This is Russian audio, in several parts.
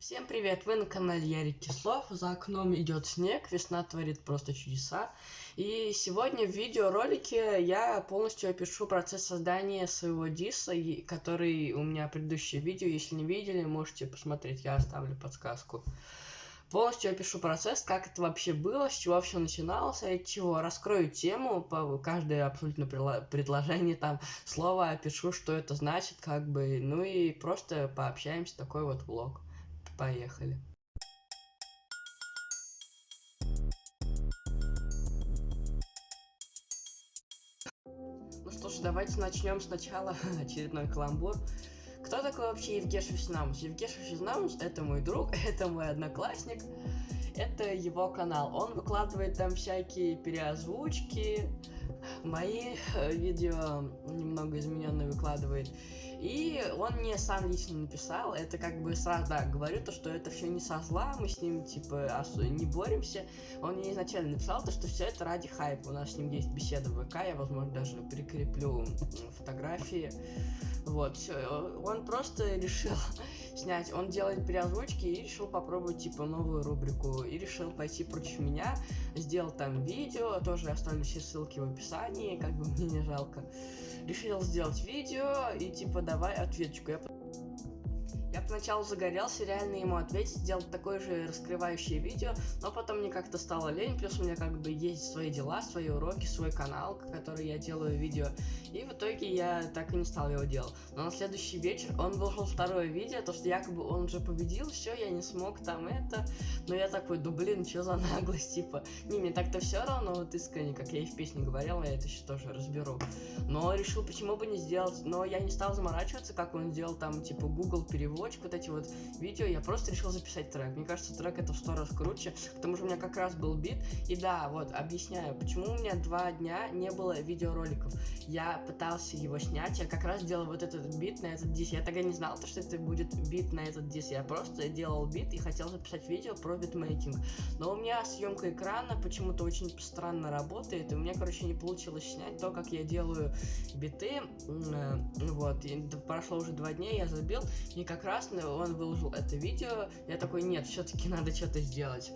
Всем привет! Вы на канале Ярик Кислов. За окном идет снег, весна творит просто чудеса. И сегодня в видеоролике я полностью опишу процесс создания своего диса, который у меня предыдущее видео. Если не видели, можете посмотреть, я оставлю подсказку. Полностью опишу процесс, как это вообще было, с чего все начиналось, от чего. Раскрою тему, по каждое абсолютно предложение, там, слово опишу, что это значит, как бы, ну и просто пообщаемся, такой вот влог. Поехали. Ну что ж, давайте начнем сначала очередной каламбур. Кто такой вообще Евгеша Физнамус? Евгеша Физнамус это мой друг, это мой одноклассник, это его канал. Он выкладывает там всякие переозвучки, мои э, видео немного измененные выкладывает. И он мне сам лично написал, это как бы сразу, да, говорю то, что это все не со зла, мы с ним, типа, не боремся. Он мне изначально написал то, что все это ради хайпа. У нас с ним есть беседа в ВК, я, возможно, даже прикреплю фотографии. Вот, он просто решил снять, он делает переозвучки и решил попробовать, типа, новую рубрику. И решил пойти против меня, сделал там видео, тоже оставлю все ссылки в описании, как бы мне не жалко решил сделать видео и типа давай ответочку. Я я поначалу загорелся реально ему ответить, сделать такое же раскрывающее видео, но потом мне как-то стало лень, плюс у меня как бы есть свои дела, свои уроки, свой канал, который я делаю видео, и в итоге я так и не стал его делать. Но на следующий вечер он выложил второе видео, то что якобы он уже победил, все, я не смог там это, но я такой, да блин, что за наглость, типа, не, мне так-то все равно, вот искренне, как я и в песне говорил, я это еще тоже разберу. Но решил, почему бы не сделать, но я не стал заморачиваться, как он сделал там, типа, Google перевод, переводчик, вот эти вот видео, я просто решил записать трек. Мне кажется, трек это в сто раз круче, потому что у меня как раз был бит. И да, вот, объясняю, почему у меня два дня не было видеороликов. Я пытался его снять, я как раз делал вот этот бит на этот дис. Я тогда не знал, что это будет бит на этот дис. Я просто делал бит и хотел записать видео про битмейкинг. Но у меня съемка экрана почему-то очень странно работает, и у меня, короче, не получилось снять то, как я делаю биты. Э, вот, и прошло уже два дня, я забил, и как прекрасно, он выложил это видео, я такой, нет, все-таки надо что-то сделать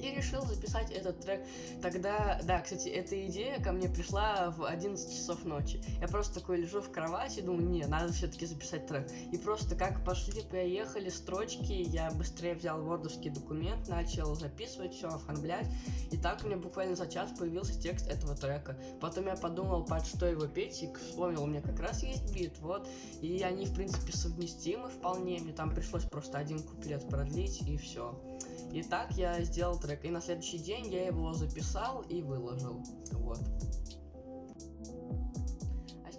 и решил записать этот трек. Тогда, да, кстати, эта идея ко мне пришла в 11 часов ночи. Я просто такой лежу в кровати, думаю, не, надо все-таки записать трек. И просто как пошли, поехали строчки, я быстрее взял вордовский документ, начал записывать все, оформлять. И так у меня буквально за час появился текст этого трека. Потом я подумал, под что его петь, и вспомнил, у меня как раз есть бит, вот. И они, в принципе, совместимы вполне. Мне там пришлось просто один куплет продлить, и все. И так я сделал трек. И на следующий день я его записал и выложил. Вот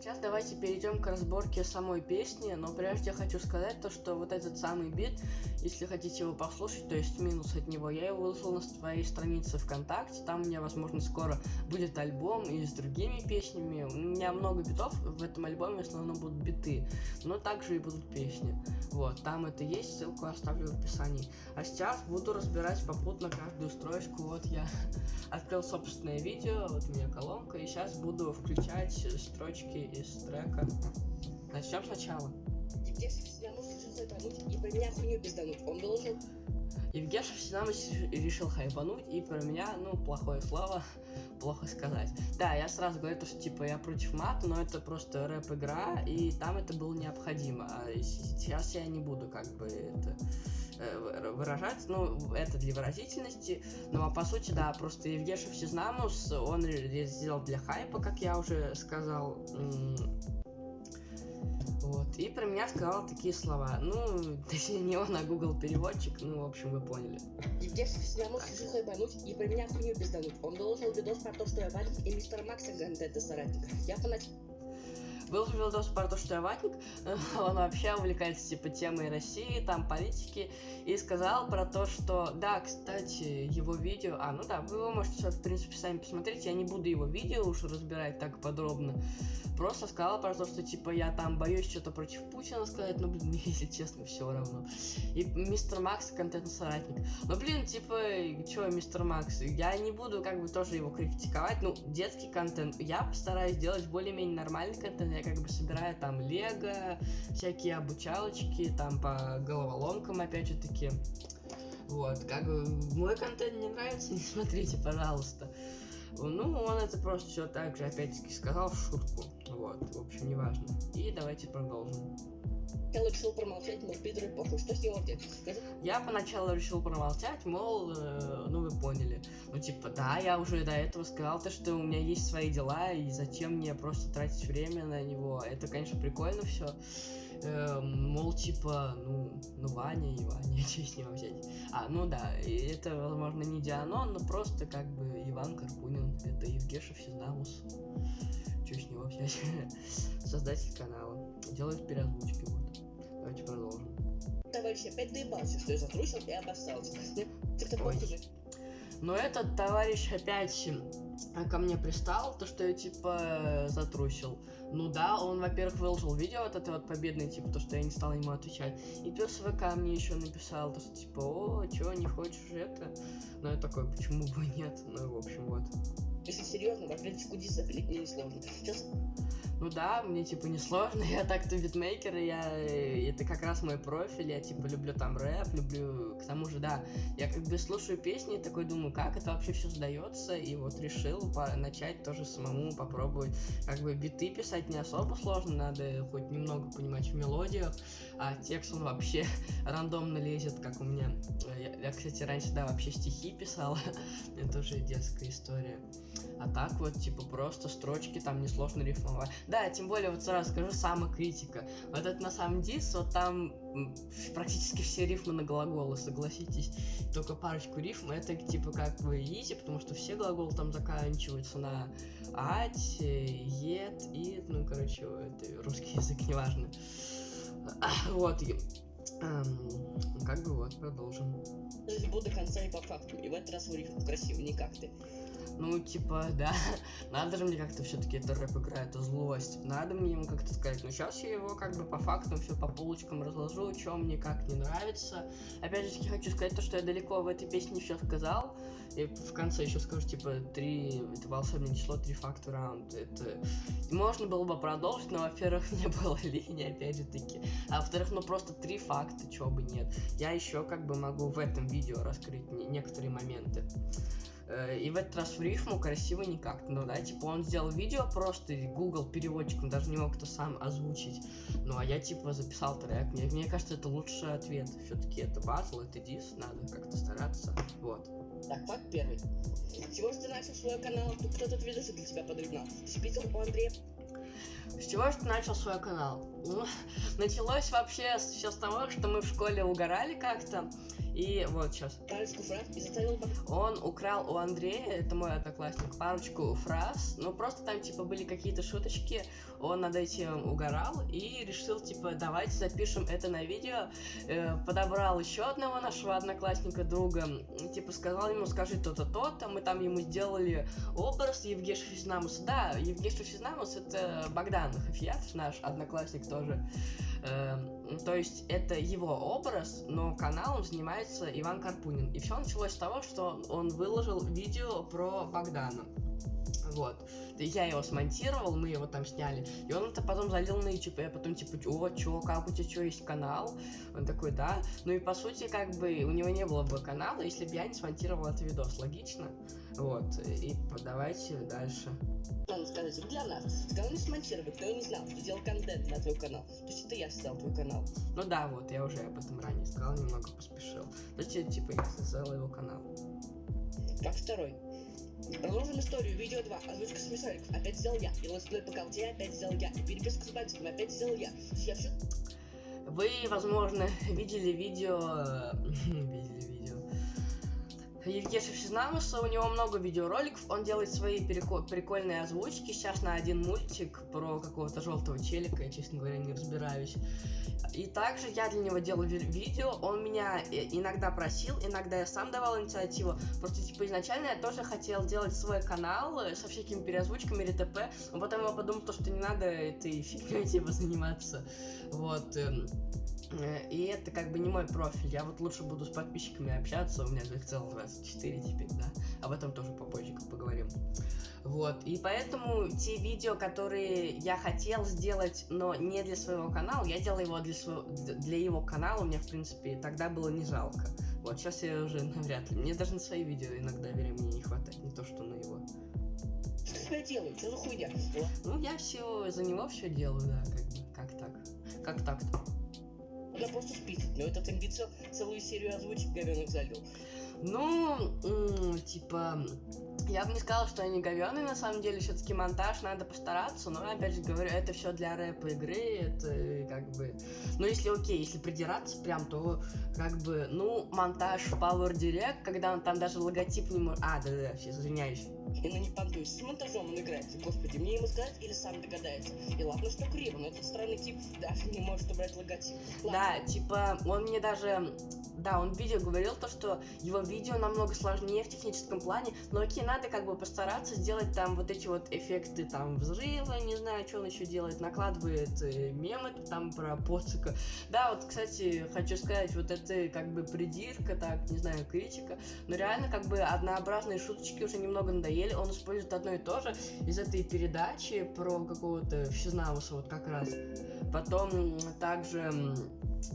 сейчас давайте перейдем к разборке самой песни, но прежде я хочу сказать то, что вот этот самый бит, если хотите его послушать, то есть минус от него, я его выложил на своей странице ВКонтакте, там у меня, возможно, скоро будет альбом и с другими песнями, у меня много битов, в этом альбоме в основном будут биты, но также и будут песни, вот, там это есть, ссылку оставлю в описании. А сейчас буду разбирать попутно каждую строчку, вот я открыл собственное видео, вот у меня колонка, и сейчас буду включать строчки из трека. Начнем сначала. Евгеша Всенамович решил хайпануть и про меня хуйню пиздануть. Он должен... Всенамович решил хайпануть и про меня, ну, плохое слово, плохо сказать. Да, я сразу говорю, что типа я против мата, но это просто рэп-игра, и там это было необходимо. А сейчас я не буду как бы это э, выражать, ну, это для выразительности, ну, а по сути, да, просто Евгеша Всезнамус, он сделал для хайпа, как я уже сказал, вот, и про меня сказал такие слова. Ну, точнее, не он, а Google переводчик, ну, в общем, вы поняли. Евгеша Всезнамус решил хайпануть и про меня хуйню пиздануть. Он доложил видос про то, что я валик и мистер Макса Гандета соратник. Я поначалу был видос про то, что ватник, он вообще увлекается типа темой России, там политики, и сказал про то, что, да, кстати, его видео, а, ну да, вы его можете, в принципе, сами посмотреть, я не буду его видео уж разбирать так подробно, просто сказал про то, что, типа, я там боюсь что-то против Путина сказать, ну, блин, если честно, все равно. И мистер Макс контент-соратник. Ну, блин, типа, чё, мистер Макс, я не буду, как бы, тоже его критиковать, ну, детский контент, я постараюсь сделать более-менее нормальный контент, я как бы собираю там лего, всякие обучалочки, там по головоломкам, опять же таки. Вот, как бы мой контент не нравится, не смотрите, пожалуйста. Ну, он это просто все так же, опять-таки, сказал в шутку. Вот, в общем, неважно. И давайте продолжим. Я решил промолчать, мол, Питер похуй. Что с него взять? Я поначалу решил промолчать, мол, э, ну вы поняли. Ну типа, да, я уже до этого сказал то, что у меня есть свои дела, и зачем мне просто тратить время на него. Это, конечно, прикольно все. Э, мол, типа, ну, ну Ваня и Ваня, что с него взять? А, ну да, это, возможно, не Дианон, но просто как бы Иван Карпунин, это Евгеша Физдамус. Что с него взять? Создатель канала. Делает переозвучки, вот. Давайте продолжим. Товарищ опять доебался, что я затрусил и обоссался. Ой. похуже. Но этот товарищ опять а, ко мне пристал, то что я типа затрусил. Ну да, он, во-первых, выложил видео вот это вот победное, типа, то, что я не стал ему отвечать. И плюс ВК мне еще написал, то, что типа, о, чё, не хочешь это? Ну я такой, почему бы нет? Ну, в общем, вот. Если серьезно, в ответочку дис запилить мне несложно. Сейчас Ну да, мне типа не сложно, я так-то битмейкер, и я э, это как раз мой профиль, я типа люблю там рэп, люблю, к тому же, да, я как бы слушаю песни и такой думаю, как это вообще все сдается, и вот решил по- начать тоже самому попробовать, как бы биты писать не особо сложно, надо хоть немного понимать в мелодиях, а текст он вообще рандомно лезет, как у меня, я, я, кстати, раньше, да, вообще стихи писал, это уже детская история. А так вот, типа, просто строчки там несложно рифмовать. Да, тем более, вот сразу скажу, самокритика. Вот это на самом дис, вот там практически все рифмы на глаголы, согласитесь. Только парочку рифм, это типа как бы изи, потому что все глаголы там заканчиваются на ать, ет, и, ну, короче, это русский язык, неважно. Вот, и, эм, как бы вот, продолжим. буду до конца и по факту. И в этот раз в рифму красиво, не как ты. Ну, типа, да, надо же мне как-то все-таки это рэп игра, это злость. Надо мне ему как-то сказать. Но сейчас я его как бы по фактам все по полочкам разложу, что мне как не нравится. Опять же хочу сказать то, что я далеко в этой песне все сказал. И в конце еще скажу, типа, три, это волшебное число, три факта раунд. Это можно было бы продолжить, но, во-первых, не было линии, опять же таки. А во-вторых, ну просто три факта, чего бы нет. Я еще как бы могу в этом видео раскрыть не- некоторые моменты. Э, И в этот раз в рифму красиво никак. Ну да, типа он сделал видео просто, и Google переводчиком даже не мог это сам озвучить. Ну а я типа записал трек. Мне, мне кажется, это лучший ответ. Все-таки это батл, это дис, надо как-то стараться. Вот. Так, факт первый. С чего же ты начал свой канал? Тут кто-то видосы для тебя подогнал. Ты спитал у Андрея С чего же ты начал свой канал? Ну, началось вообще все с того, что мы в школе угорали как-то. И вот сейчас. парочку фраз и заставил Он украл у Андрея, это мой одноклассник, парочку фраз. Ну, просто там, типа, были какие-то шуточки. Он над этим угорал и решил, типа, давайте запишем это на видео. Э, подобрал еще одного нашего одноклассника, друга. м, Типа, сказал ему, скажи то-то, то-то. Мы там ему сделали образ Евгеша Физнамуса. Да, Евгеша Физнамус это Богдан Хафиятов, наш одноклассник тоже. Эм, то есть это его образ, но каналом занимается Иван Карпунин. И все началось с того, что он выложил видео про Богдана. Вот. И Я его смонтировал, мы его там сняли. И он это потом залил на YouTube. Я потом типа, о, чё, как у тебя что, есть канал? Он такой, да. Ну и по сути, как бы, у него не было бы канала, если бы я не смонтировал этот видос. Логично? Вот. И давайте дальше. Надо сказать, для нас. Канал не смонтировал, кто не знал, ты делал контент на твой канал. То есть это я создал твой канал. Ну да, вот, я уже об этом ранее сказал, немного поспешил. То есть, типа, я создал его канал. Факт второй. Продолжим историю. Видео 2. Озвучка смешариков. Опять сделал я. И летсплей по колде опять сделал я. И переписка с бандитами опять сделал я. Я все Вы, возможно, видели видео... Евгеша Физнамуса, у него много видеороликов, он делает свои прикольные озвучки. Сейчас на один мультик про какого-то желтого челика, я, честно говоря, не разбираюсь. И также я для него делал ви- видео, он меня э, иногда просил, иногда я сам давал инициативу. Просто, типа, изначально я тоже хотел делать свой канал э, со всякими переозвучками или т.п. Но потом я подумал, то, что не надо этой фигней, типа, заниматься. Вот. Э, И это как бы не мой профиль. Я вот лучше буду с подписчиками общаться. У меня их целых 24 теперь, да. Об этом тоже попозже поговорим. Вот. И поэтому те видео, которые я хотел сделать, но не для своего канала, я делал его для, своего, для его канала. Мне, в принципе, тогда было не жалко. Вот сейчас я уже навряд ли. Мне даже на свои видео иногда времени не хватает, не то что на его. Что я делаю? Что за хуйня? Ну, я все за него все делаю, да, как. Как так? Как так-то? Да просто список. Но этот амбицио целую серию озвучек говёных залил. Ну, типа, я бы не сказала, что они говёные, на самом деле, все-таки монтаж надо постараться, но опять же говорю, это все для рэпа игры, это э, как бы. Ну, если окей, если придираться прям, то как бы, ну, монтаж в Power Direct, когда он там даже логотип не может. А, да, да, сейчас извиняюсь. И на не понтуюсь. С монтажом он играет. Господи, мне ему сказать или сам догадается. И ладно, что криво, но этот странный тип даже не может убрать логотип. Ладно. Да, типа, он мне даже, да, он в видео говорил то, что его видео намного сложнее в техническом плане, но окей, надо как бы постараться сделать там вот эти вот эффекты там взрыва, не знаю, что он еще делает, накладывает э, мемы там про поцика. Да, вот, кстати, хочу сказать, вот это как бы придирка, так, не знаю, критика, но реально как бы однообразные шуточки уже немного надоели, он использует одно и то же из этой передачи про какого-то Всезнавуса вот как раз. Потом также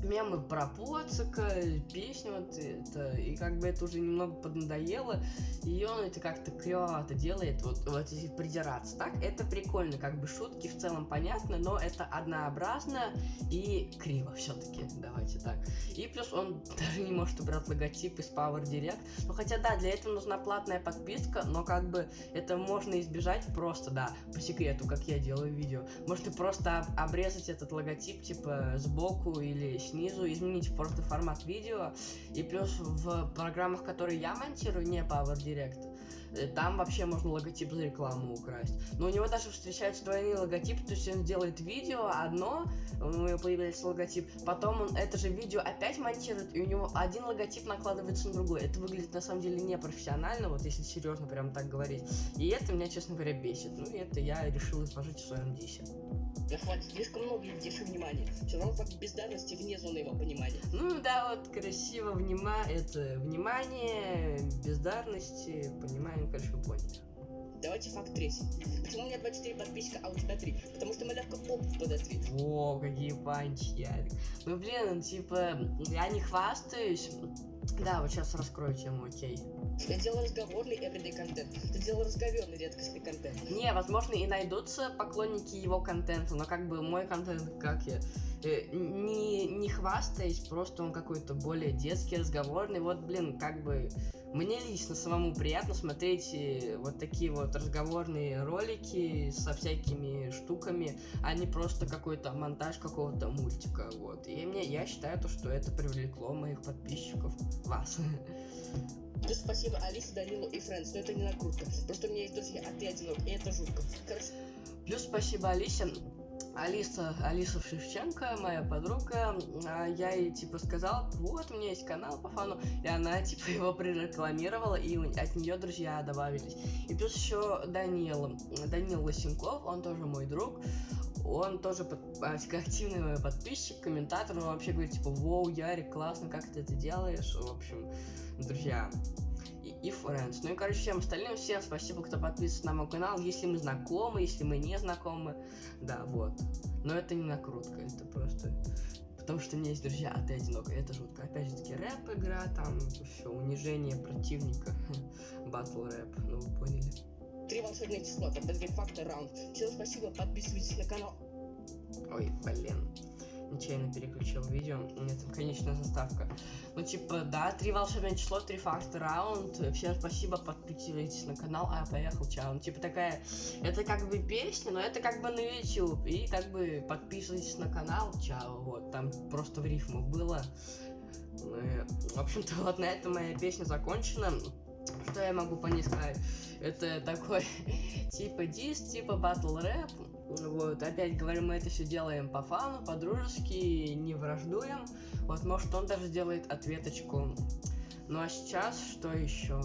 мемы про Поцика, песни вот это, и как бы это уже немного поднадоело, и он это как-то клевато делает, вот, вот если придираться. Так, это прикольно, как бы шутки в целом понятны, но это однообразно и криво все-таки, давайте так. И плюс он даже не может убрать логотип из Power Direct, ну хотя да, для этого нужна платная подписка, но как бы это можно избежать просто, да, по секрету, как я делаю видео. Можно просто об- обрезать этот логотип, типа, сбоку или снизу, изменить просто формат видео. И плюс в программах, которые я монтирую, не Power Direct, там вообще можно логотип за рекламу украсть. Но у него даже встречаются двойные логотипы, то есть он делает видео одно, у него появляется логотип, потом он это же видео опять монтирует, и у него один логотип накладывается на другой. Это выглядит на самом деле непрофессионально, вот если серьезно прям так говорить. И это меня, честно говоря, бесит. Ну и это я решил изложить в своем дисе. Да хватит, слишком много едешь внимания. Все равно бездарности вне зоны его понимания. Ну да, вот красиво внима... это внимание, бездарности, понимаем, короче, вы поняли. Давайте факт третий. Почему у меня 24 подписчика, а у тебя 3? Потому что малявка поп под ответ. О, какие панчи, Ярик. Ну блин, типа, я не хвастаюсь. Да, вот сейчас раскрою тему, окей. Я делал разговорный everyday контент. Ты делал разговорный редкостный контент. Не, возможно, и найдутся поклонники его контента, но как бы мой контент, как я, э, не, не хвастаясь, просто он какой-то более детский, разговорный. Вот, блин, как бы мне лично самому приятно смотреть э, вот такие вот разговорные ролики со всякими штуками, а не просто какой-то монтаж какого-то мультика, вот. И мне, я считаю, то, что это привлекло моих подписчиков, вас. Плюс спасибо Алисе, Данилу и Фрэнс, но это не накрутка. Просто у меня есть друзья, а ты одинок, и это жутко. Короче, Плюс спасибо Алисе. Алиса, Алиса Шевченко, моя подруга, а, я ей типа сказал, вот у меня есть канал по фану, и она типа его прорекламировала, и от нее друзья добавились. И плюс еще Данил, Данил Лосенков, он тоже мой друг, он тоже под- а, активный мой подписчик, комментатор, он вообще говорит типа, воу, Ярик, классно, как ты это делаешь, в общем, друзья. И, Friends. Ну и, короче, всем остальным, всем спасибо, кто подписывается на мой канал. Если мы знакомы, если мы не знакомы. Да, вот. Но это не накрутка, это просто... Потому что у меня есть друзья, а ты одинок. Это жутко. Опять же таки, рэп игра, там все, унижение противника. Батл рэп, ну вы поняли. три волшебные числа, подберем факты раунд. Всем спасибо, подписывайтесь на канал. Ой, блин. Нечаянно переключил видео. У меня там конечная заставка. Ну, типа, да, три волшебное число, три факта раунд. Всем спасибо, подписывайтесь на канал. А, поехал, чао. Ну, типа, такая, это как бы песня, но это как бы на YouTube. И как бы подписывайтесь на канал, чао. Вот, там просто в рифму было. Ну, в общем-то, вот на этом моя песня закончена. Что я могу по ней сказать? Это такой, типа дис, типа батл рэп. Вот, опять говорю, мы это все делаем по фану, по-дружески, не враждуем. Вот, может, он даже сделает ответочку. Ну а сейчас что еще?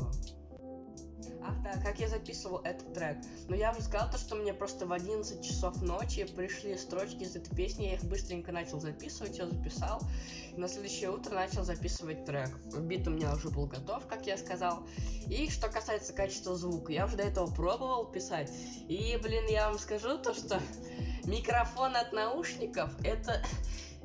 Ах да, как я записывал этот трек. Но я уже сказал то, что мне просто в 11 часов ночи пришли строчки из этой песни, я их быстренько начал записывать, я записал. И на следующее утро начал записывать трек. Бит у меня уже был готов, как я сказал. И что касается качества звука, я уже до этого пробовал писать. И, блин, я вам скажу то, что микрофон от наушников это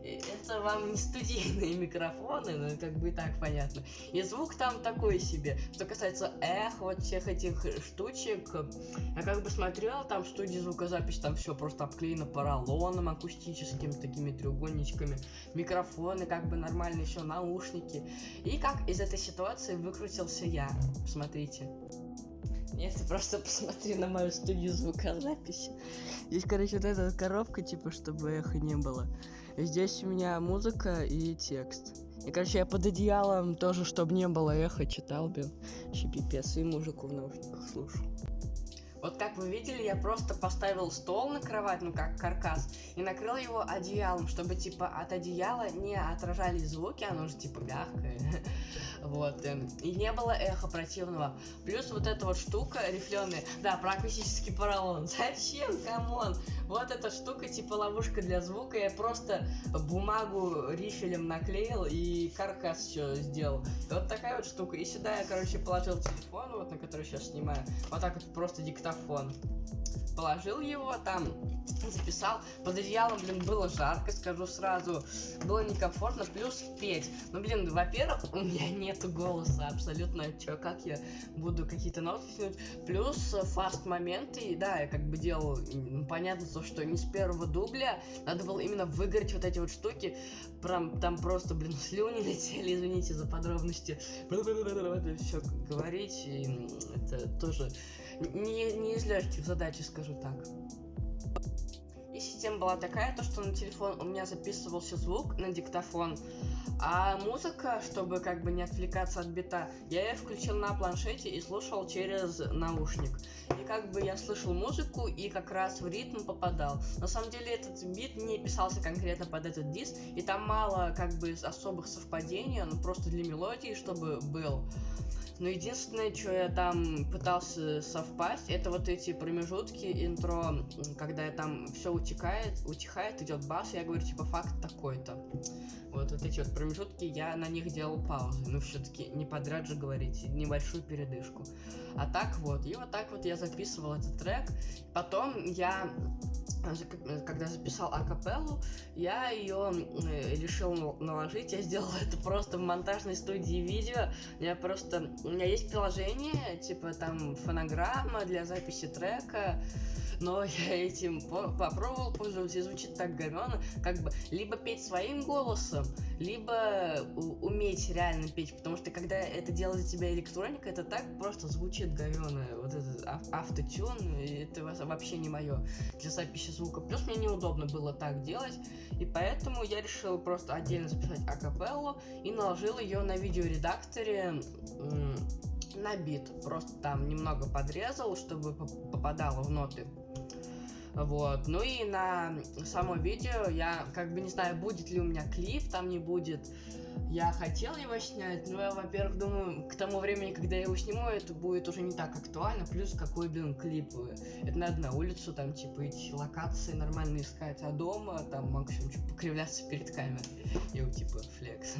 это вам не студийные микрофоны, ну как бы и так понятно. И звук там такой себе. Что касается эх, вот всех этих штучек, я как бы смотрел, там в студии звукозапись, там все просто обклеено поролоном акустическим, такими треугольничками, микрофоны как бы нормальные, все, наушники. И как из этой ситуации выкрутился я, смотрите. Нет, ты просто посмотри на мою студию звукозаписи. Здесь, короче, вот эта коробка, типа, чтобы эхо не было. Здесь у меня музыка и текст. И, короче, я под одеялом тоже, чтобы не было эхо, читал, блин. Пипец, и музыку в наушниках слушал. Вот как вы видели, я просто поставил стол на кровать, ну как каркас, и накрыл его одеялом, чтобы типа от одеяла не отражались звуки, оно же типа мягкое. Вот. Эм, и не было эхо противного. Плюс вот эта вот штука рифленая. Да, про акустический поролон. Зачем? Come on. Вот эта штука, типа ловушка для звука. Я просто бумагу рифелем наклеил и каркас все сделал. И вот такая вот штука. И сюда я, короче, положил телефон, вот на который сейчас снимаю. Вот так вот просто диктофон положил его там, записал. Под одеялом, блин, было жарко, скажу сразу. Было некомфортно, плюс петь. Ну, блин, во-первых, у меня нету голоса абсолютно. Чё, как я буду какие-то ноты тянуть? Плюс э, фаст моменты, да, я как бы делал, ну, понятно, то, что не с первого дубля. Надо было именно выиграть вот эти вот штуки. Прям там просто, блин, слюни летели, извините за подробности. Это все говорить, и это тоже не, не из легких задач, скажу так. И система была такая, то что на телефон у меня записывался звук на диктофон, а музыка, чтобы как бы не отвлекаться от бита, я ее включил на планшете и слушал через наушник. И как бы я слышал музыку и как раз в ритм попадал. На самом деле этот бит не писался конкретно под этот диск, и там мало как бы особых совпадений, он просто для мелодии, чтобы был. Но единственное, что я там пытался совпасть, это вот эти промежутки интро, когда я там все утекает, утихает, идет бас, я говорю, типа, факт такой-то. Вот, вот эти вот промежутки, я на них делал паузы. Ну, все-таки не подряд же говорить, небольшую передышку. А так вот, и вот так вот я записывал этот трек. Потом я когда записал акапеллу, я ее э, решил наложить. Я сделал это просто в монтажной студии видео. Я просто. У меня есть приложение, типа там фонограмма для записи трека но я этим по попробовал пользоваться и звучит так говенно, как бы либо петь своим голосом, либо уметь реально петь, потому что когда это делает за тебя электроника, это так просто звучит говенно, вот этот автотюн, это вообще не мое для записи звука. Плюс мне неудобно было так делать, и поэтому я решил просто отдельно записать акапеллу и наложил ее на видеоредакторе на бит. Просто там немного подрезал, чтобы попадало в ноты вот. Ну и на само видео я как бы не знаю, будет ли у меня клип, там не будет. Я хотел его снять, но я, во-первых, думаю, к тому времени, когда я его сниму, это будет уже не так актуально. Плюс какой, блин, клип. Это надо на улицу, там, типа, идти локации нормально искать, а дома, там, максимум, покривляться перед камерой. И, типа, флекс.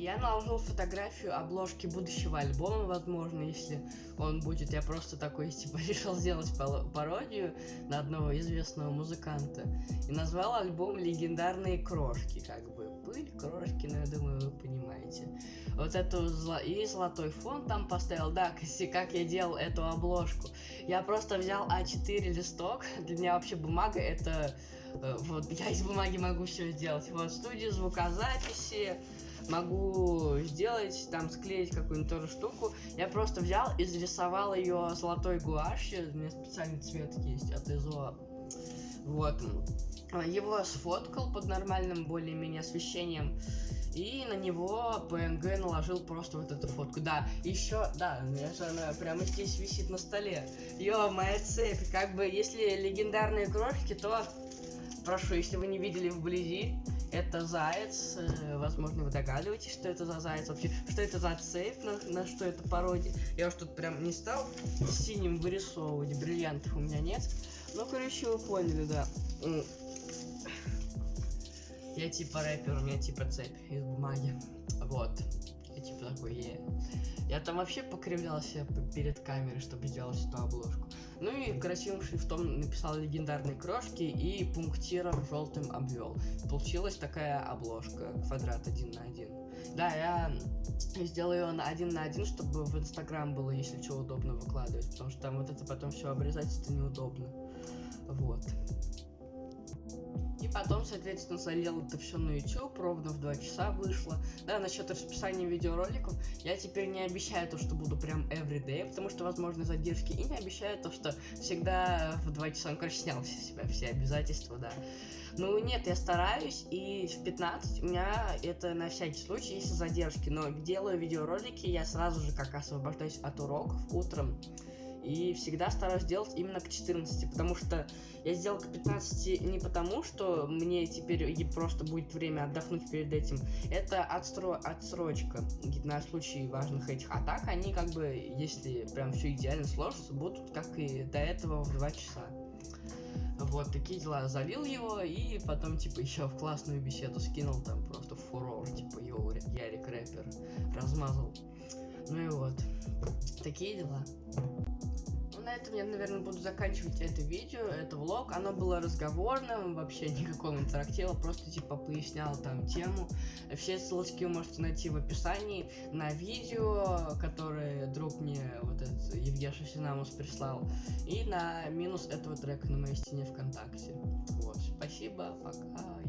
Я наложил фотографию обложки будущего альбома, возможно, если он будет. Я просто такой, типа, решил сделать пародию на одного известного музыканта. И назвал альбом «Легендарные крошки», как бы. Пыль, крошки, ну, я думаю, вы понимаете. Вот эту зло... и золотой фон там поставил. Да, как я делал эту обложку. Я просто взял А4 листок. Для меня вообще бумага это... Э, вот, я из бумаги могу все сделать. Вот, студию звукозаписи, могу сделать, там, склеить какую-нибудь тоже штуку. Я просто взял и зарисовал ее золотой гуашью. У меня специальный цвет есть от ИЗО. Вот. Его сфоткал под нормальным более-менее освещением. И на него PNG наложил просто вот эту фотку. Да, еще, да, же она прямо здесь висит на столе. Ё, моя цепь. Как бы, если легендарные крошки, то прошу, если вы не видели вблизи, Это заяц, э, возможно, вы догадываетесь, что это за заяц вообще, что это за цепь, на, на что это пародия. Я уж тут прям не стал синим вырисовывать, бриллиантов у меня нет. Ну, короче, вы поняли, да. Я типа рэпер, у меня типа цепь из бумаги. Вот. Я типа такой, е. Я там вообще покривлялся перед камерой, чтобы сделать эту обложку. Ну и красивым шрифтом написал легендарные крошки и пунктиром желтым обвел. Получилась такая обложка, квадрат один на один. Да, я сделал ее на один на один, чтобы в Инстаграм было, если что, удобно выкладывать, потому что там вот это потом все обрезать, это неудобно. Вот. И потом, соответственно, залил это все на YouTube, ровно в 2 часа вышло. Да, насчет расписания видеороликов, я теперь не обещаю то, что буду прям everyday, потому что возможны задержки, и не обещаю то, что всегда в 2 часа, ну, короче, снял с себя все обязательства, да. Ну, нет, я стараюсь, и в 15 у меня это на всякий случай есть задержки, но делаю видеоролики я сразу же как освобождаюсь от уроков утром, и всегда стараюсь делать именно к 14, потому что я сделал к 15 не потому, что мне теперь просто будет время отдохнуть перед этим. Это отстро... отсрочка на случай важных этих атак. Они как бы, если прям все идеально сложится, будут как и до этого в 2 часа. Вот такие дела. Залил его и потом, типа, еще в классную беседу скинул там просто фурор, типа, йоу, Ярик рэпер, размазал. Ну и вот. Такие дела. На этом я, наверное, буду заканчивать это видео, это влог. Оно было разговорным, вообще никакого интерактива, просто типа пояснял там тему. Все ссылочки вы можете найти в описании на видео, которое друг мне, вот этот Евгеша Синамус прислал, и на минус этого трека на моей стене ВКонтакте. Вот, спасибо, пока.